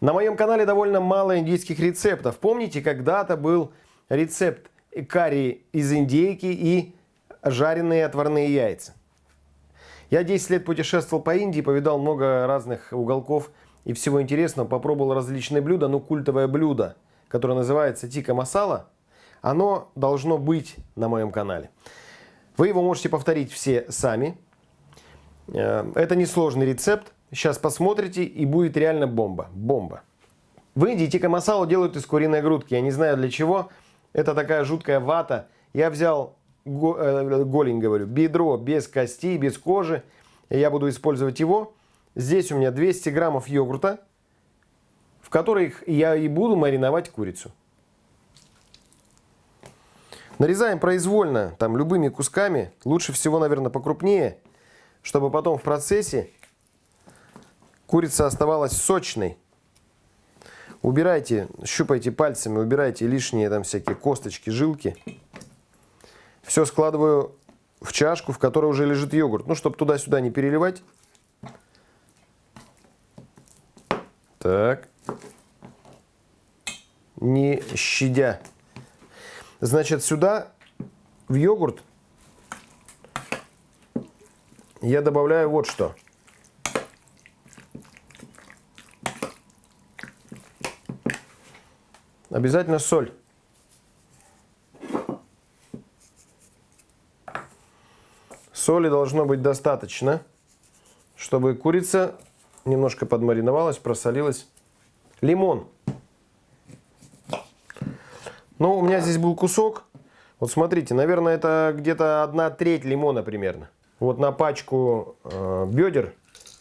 На моем канале довольно мало индийских рецептов. Помните, когда-то был рецепт карри из индейки и жареные отварные яйца. Я 10 лет путешествовал по Индии, повидал много разных уголков и всего интересного, попробовал различные блюда, но культовое блюдо, которое называется тика масала, оно должно быть на моем канале. Вы его можете повторить все сами. Э, это несложный рецепт. Сейчас посмотрите, и будет реально бомба. Бомба. В Индии тика масалу делают из куриной грудки. Я не знаю для чего. Это такая жуткая вата. Я взял э, голень, говорю, бедро без кости, без кожи. Я буду использовать его. Здесь у меня 200 граммов йогурта, в которых я и буду мариновать курицу. Нарезаем произвольно, там любыми кусками. Лучше всего, наверное, покрупнее, чтобы потом в процессе Курица оставалась сочной. Убирайте, щупайте пальцами, убирайте лишние там всякие косточки, жилки. Все складываю в чашку, в которой уже лежит йогурт. Ну, чтобы туда-сюда не переливать. Так. Не щадя. Значит, сюда в йогурт я добавляю вот что. Обязательно соль. Соли должно быть достаточно, чтобы курица немножко подмариновалась, просолилась. Лимон. Ну, у меня здесь был кусок. Вот смотрите, наверное, это где-то одна треть лимона примерно. Вот на пачку э, бедер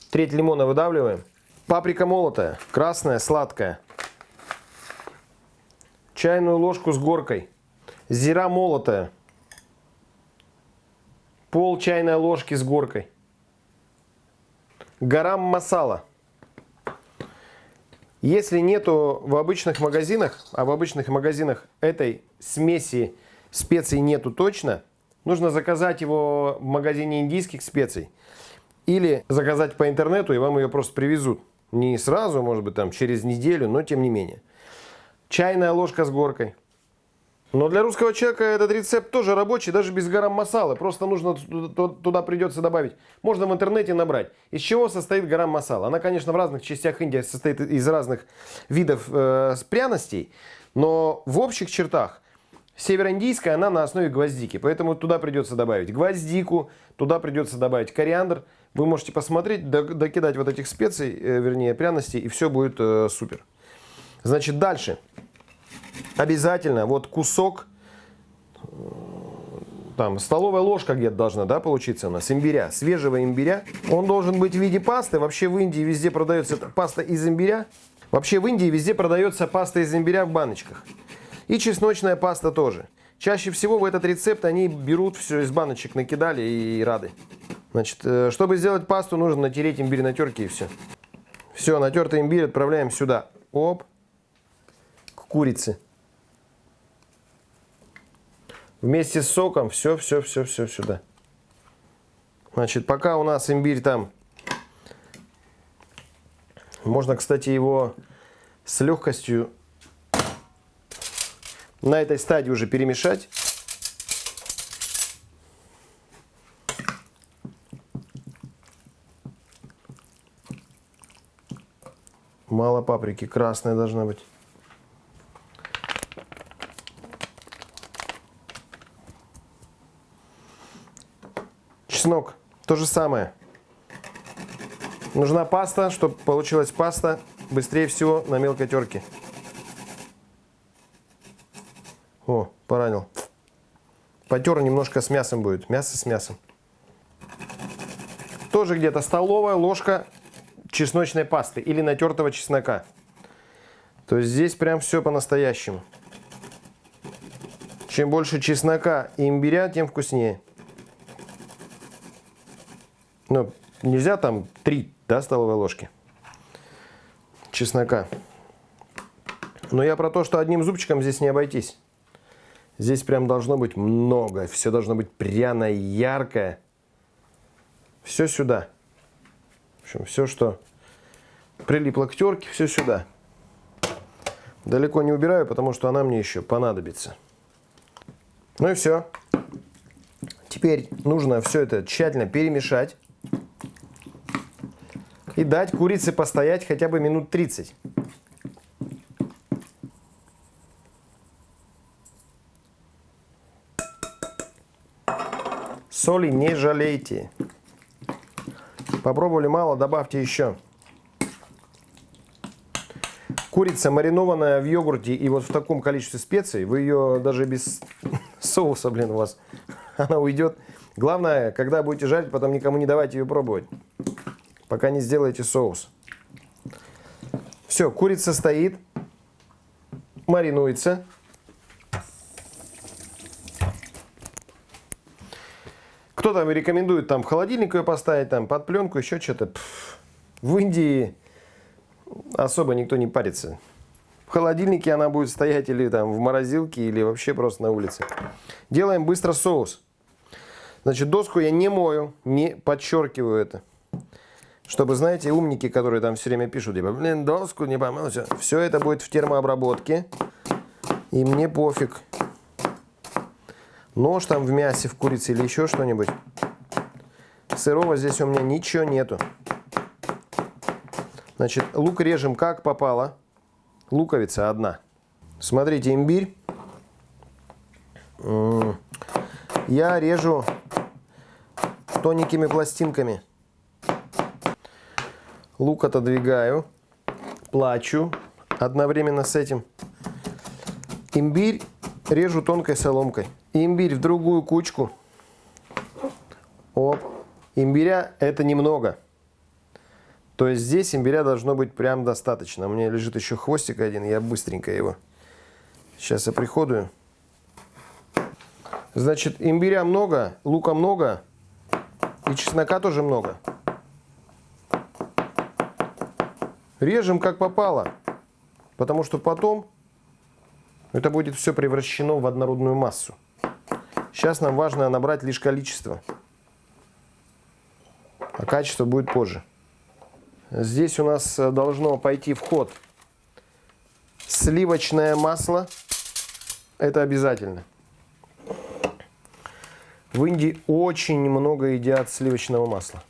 треть лимона выдавливаем. Паприка молотая, красная, сладкая чайную ложку с горкой, зира молотая, пол чайной ложки с горкой, гарам масала. Если нету в обычных магазинах, а в обычных магазинах этой смеси специй нету точно, нужно заказать его в магазине индийских специй. Или заказать по интернету, и вам ее просто привезут. Не сразу, может быть, там через неделю, но тем не менее. Чайная ложка с горкой. Но для русского человека этот рецепт тоже рабочий, даже без гарам масала. Просто нужно туда придется добавить. Можно в интернете набрать. Из чего состоит гарам масала? Она, конечно, в разных частях Индии состоит из разных видов э, пряностей. Но в общих чертах североиндийская, она на основе гвоздики. Поэтому туда придется добавить гвоздику, туда придется добавить кориандр. Вы можете посмотреть, докидать вот этих специй, э, вернее пряностей, и все будет э, супер. Значит, дальше. Обязательно вот кусок, там, столовая ложка где-то должна, да, получиться у нас, имбиря, свежего имбиря. Он должен быть в виде пасты. Вообще в Индии везде продается паста из имбиря. Вообще в Индии везде продается паста из имбиря в баночках. И чесночная паста тоже. Чаще всего в этот рецепт они берут все из баночек, накидали и рады. Значит, э, чтобы сделать пасту, нужно натереть имбирь на терке и все. Все, натертый имбирь отправляем сюда. Оп курицы. Вместе с соком все, все, все, все сюда. Значит, пока у нас имбирь там, можно, кстати, его с легкостью на этой стадии уже перемешать. Мало паприки, красная должна быть. Чеснок. То же самое. Нужна паста, чтобы получилась паста быстрее всего на мелкой терке. О, поранил. Потер немножко с мясом будет. Мясо с мясом. Тоже где-то столовая ложка чесночной пасты или натертого чеснока. То есть здесь прям все по-настоящему. Чем больше чеснока и имбиря, тем вкуснее. Ну, нельзя там 3 да, столовые ложки чеснока. Но я про то, что одним зубчиком здесь не обойтись. Здесь прям должно быть много. Все должно быть пряное, яркое. Все сюда. В общем, все, что прилипло к терке, все сюда. Далеко не убираю, потому что она мне еще понадобится. Ну и все. Теперь нужно все это тщательно перемешать. И дать курице постоять хотя бы минут 30. Соли не жалейте. Попробовали мало, добавьте еще. Курица, маринованная в йогурте и вот в таком количестве специй, вы ее даже без соуса, блин, у вас, она уйдет. Главное, когда будете жарить, потом никому не давайте ее пробовать, пока не сделаете соус. Все, курица стоит, маринуется. Кто там рекомендует там в холодильник ее поставить, там под пленку, еще что-то. В Индии особо никто не парится. В холодильнике она будет стоять или там в морозилке, или вообще просто на улице. Делаем быстро соус. Значит, доску я не мою, не подчеркиваю это. Чтобы, знаете, умники, которые там все время пишут, типа, блин, доску не помыл, все. Все это будет в термообработке. И мне пофиг, Нож там в мясе, в курице или еще что-нибудь. Сырого здесь у меня ничего нету. Значит, лук режем как попало. Луковица одна. Смотрите, имбирь. Я режу тоненькими пластинками. Лук отодвигаю. Плачу одновременно с этим. Имбирь режу тонкой соломкой имбирь в другую кучку. Оп. Имбиря это немного. То есть здесь имбиря должно быть прям достаточно. У меня лежит еще хвостик один, я быстренько его сейчас оприходую. Значит, имбиря много, лука много и чеснока тоже много. Режем как попало, потому что потом это будет все превращено в однородную массу. Сейчас нам важно набрать лишь количество. А качество будет позже. Здесь у нас э, должно пойти в ход сливочное масло. Это обязательно. В Индии очень много едят сливочного масла.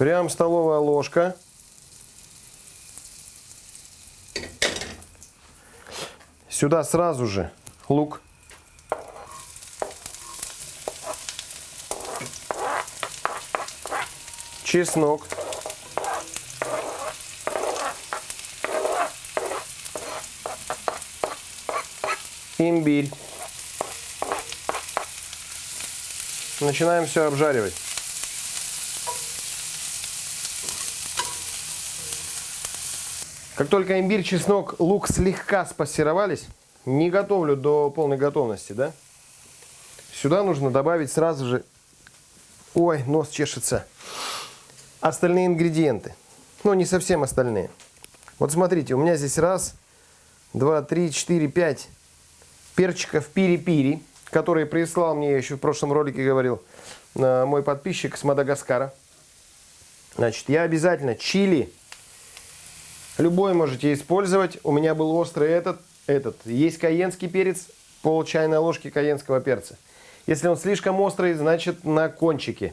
Прям столовая ложка. Сюда сразу же лук. Чеснок. Имбирь. Начинаем все обжаривать. Как только имбирь, чеснок, лук слегка спассеровались, не готовлю до полной готовности, да? Сюда нужно добавить сразу же... Ой, нос чешется. Остальные ингредиенты. Ну, не совсем остальные. Вот смотрите, у меня здесь раз, два, три, четыре, пять перчиков пири-пири, которые прислал мне, я еще в прошлом ролике говорил, мой подписчик с Мадагаскара. Значит, я обязательно чили Любой можете использовать. У меня был острый этот, этот. Есть каенский перец, пол чайной ложки каенского перца. Если он слишком острый, значит на кончике.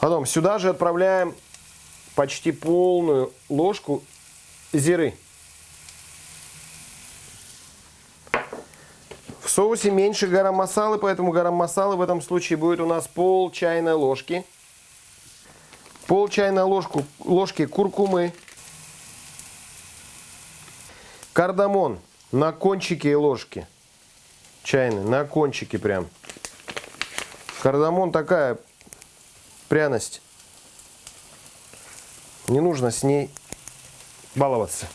Потом сюда же отправляем почти полную ложку зиры. В соусе меньше гарам масалы, поэтому гарам масалы в этом случае будет у нас пол чайной ложки пол чайной ложку, ложки куркумы, кардамон на кончике ложки чайной, на кончике прям. Кардамон такая пряность. Не нужно с ней баловаться.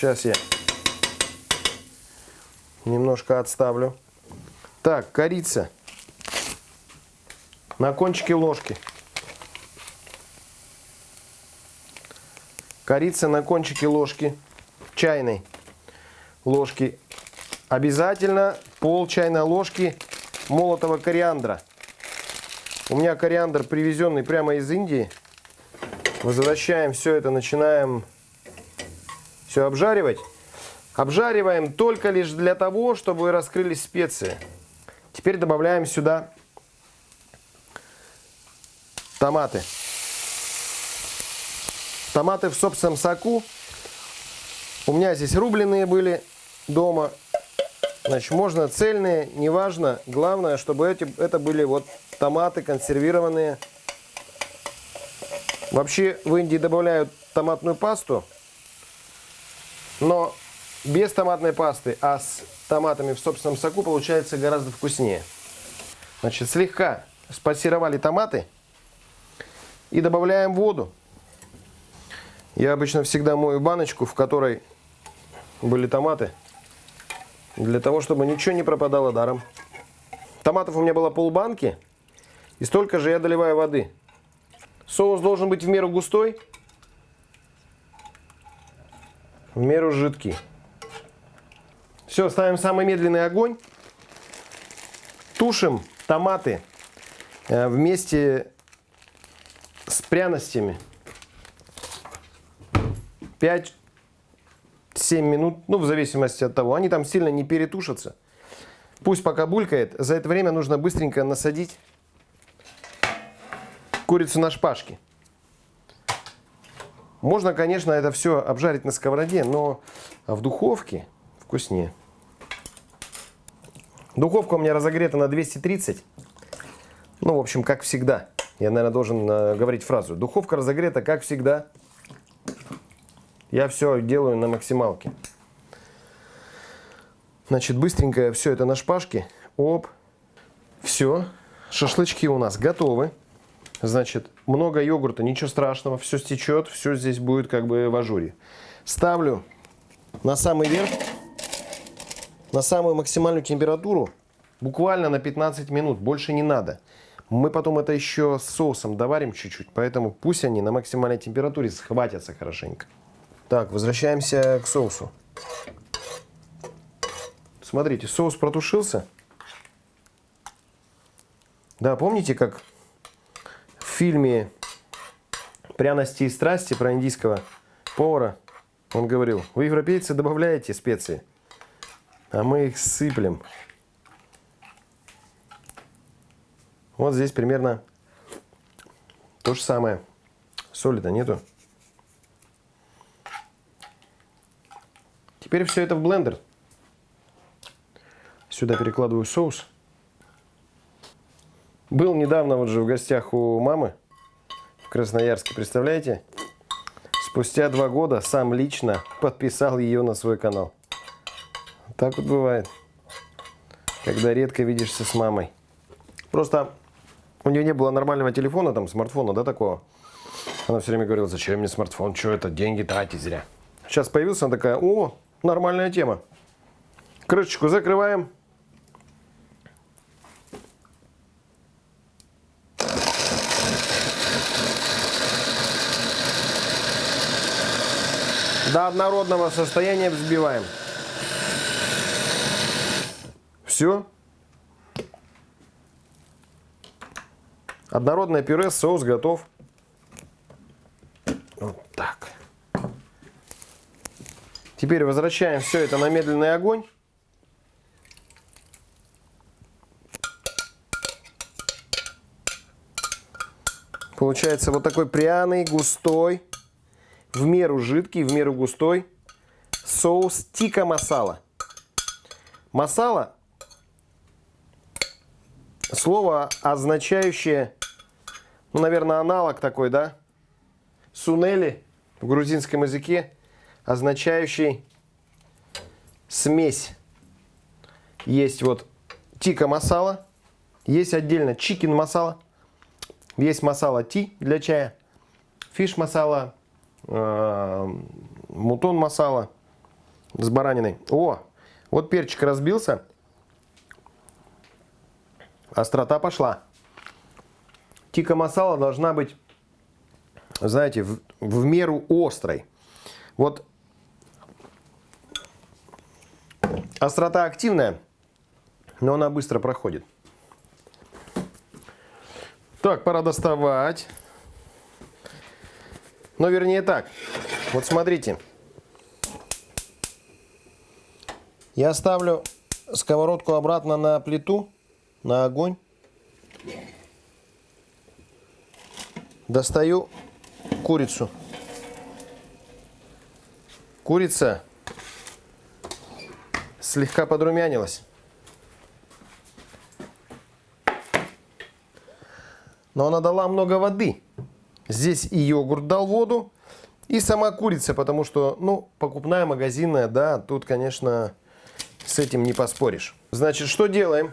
Сейчас я немножко отставлю. Так, корица на кончике ложки. Корица на кончике ложки, чайной ложки. Обязательно пол чайной ложки молотого кориандра. У меня кориандр привезенный прямо из Индии. Возвращаем все это, начинаем все обжаривать. Обжариваем только лишь для того, чтобы раскрылись специи. Теперь добавляем сюда томаты. Томаты в собственном соку. У меня здесь рубленые были дома. Значит, можно цельные, неважно. Главное, чтобы эти, это были вот томаты консервированные. Вообще в Индии добавляют томатную пасту. Но без томатной пасты, а с томатами в собственном соку получается гораздо вкуснее. Значит, слегка спассировали томаты и добавляем воду. Я обычно всегда мою баночку, в которой были томаты, для того, чтобы ничего не пропадало даром. Томатов у меня было полбанки, и столько же я доливаю воды. Соус должен быть в меру густой, в меру жидкий. Все, ставим самый медленный огонь. Тушим томаты э, вместе с пряностями. 5-7 минут, ну в зависимости от того. Они там сильно не перетушатся. Пусть пока булькает. За это время нужно быстренько насадить курицу на шпажке. Можно, конечно, это все обжарить на сковороде, но в духовке вкуснее. Духовка у меня разогрета на 230. Ну, в общем, как всегда. Я, наверное, должен э, говорить фразу. Духовка разогрета, как всегда. Я все делаю на максималке. Значит, быстренько все это на шпажке. Оп. Все. Шашлычки у нас готовы. Значит, много йогурта, ничего страшного. Все стечет, все здесь будет как бы в ажуре. Ставлю на самый верх на самую максимальную температуру буквально на 15 минут, больше не надо. Мы потом это еще с соусом доварим чуть-чуть, поэтому пусть они на максимальной температуре схватятся хорошенько. Так, возвращаемся к соусу. Смотрите, соус протушился. Да, помните, как фильме «Пряности и страсти» про индийского повара он говорил, вы, европейцы, добавляете специи а мы их сыплем. Вот здесь примерно то же самое. Соли-то нету. Теперь все это в блендер. Сюда перекладываю соус. Был недавно вот же в гостях у мамы в Красноярске, представляете? Спустя два года сам лично подписал ее на свой канал. Так вот бывает, когда редко видишься с мамой. Просто у нее не было нормального телефона, там, смартфона, да, такого. Она все время говорила, зачем мне смартфон, что это, деньги тратить зря. Сейчас появился, она такая, о, нормальная тема. Крышечку закрываем. Однородного состояния взбиваем. Все. Однородное пюре, соус готов. Вот так. Теперь возвращаем все это на медленный огонь. Получается вот такой пряный, густой, в меру жидкий, в меру густой соус тика масала. Масала слово, означающее, ну, наверное, аналог такой, да? Сунели в грузинском языке, означающий смесь. Есть вот тикка масала, есть отдельно chicken масала, есть масала tea для чая, fish масала, mutton масала с бараниной. О, вот перчик разбился. Острота пошла. Тика масала должна быть, знаете, в, в меру острой. Вот острота активная, но она быстро проходит. Так, пора доставать. Но вернее так. Вот смотрите. Я ставлю сковородку обратно на плиту, на огонь. Достаю курицу. Курица слегка подрумянилась. Но она дала много воды. Здесь и йогурт дал воду, и сама курица, потому что, ну, покупная, магазинная, да, тут, конечно, с этим не поспоришь. Значит, что делаем?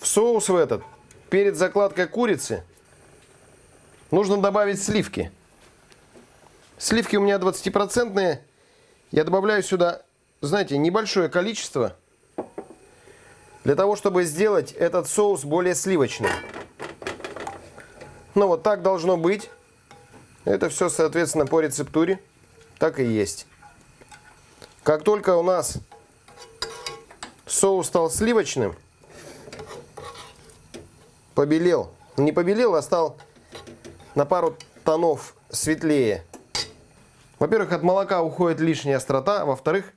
В соус в этот, перед закладкой курицы, нужно добавить сливки. Сливки у меня 20%. Я добавляю сюда, знаете, небольшое количество, для того, чтобы сделать этот соус более сливочным. Ну вот так должно быть. Это все, соответственно, по рецептуре. Так и есть. Как только у нас соус стал сливочным, побелел. Не побелел, а стал на пару тонов светлее. Во-первых, от молока уходит лишняя острота. Во-вторых,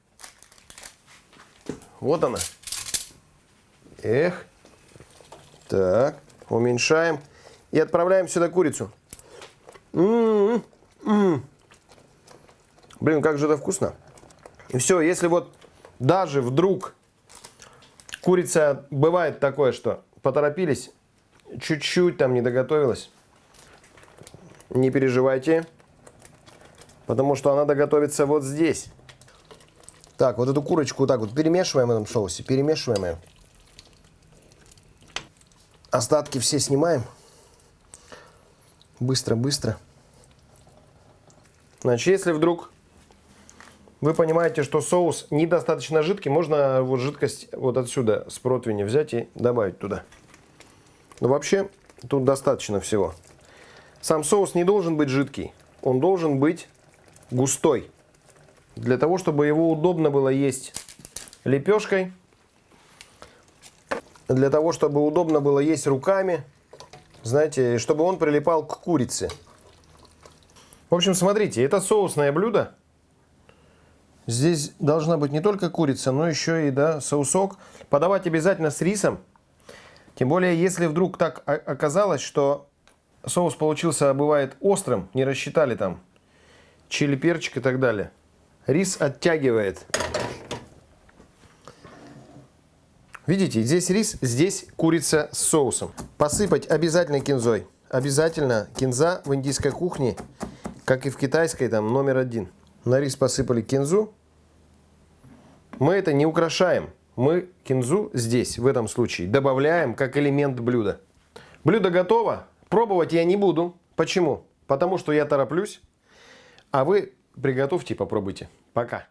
вот она. Эх. Так, уменьшаем. И отправляем сюда курицу. М -м -м Блин, как же это вкусно. И все, если вот даже вдруг курица, бывает такое, что поторопились, чуть-чуть там не доготовилась, не переживайте, потому что она доготовится вот здесь. Так, вот эту курочку вот так вот перемешиваем в этом соусе, перемешиваем ее. Остатки все снимаем. Быстро-быстро. Значит, если вдруг вы понимаете, что соус недостаточно жидкий, можно вот жидкость вот отсюда с противня взять и добавить туда. Но вообще тут достаточно всего. Сам соус не должен быть жидкий, он должен быть густой. Для того, чтобы его удобно было есть лепешкой, для того, чтобы удобно было есть руками, знаете, чтобы он прилипал к курице. В общем, смотрите, это соусное блюдо. Здесь должна быть не только курица, но еще и да, соусок. Подавать обязательно с рисом. Тем более, если вдруг так оказалось, что соус получился, бывает, острым, не рассчитали там чили, перчик и так далее. Рис оттягивает. Видите, здесь рис, здесь курица с соусом. Посыпать обязательно кинзой. Обязательно кинза в индийской кухне, как и в китайской, там номер один. На рис посыпали кинзу. Мы это не украшаем. Мы кинзу здесь, в этом случае, добавляем как элемент блюда. Блюдо готово. Пробовать я не буду. Почему? Потому что я тороплюсь. А вы приготовьте и попробуйте. Пока.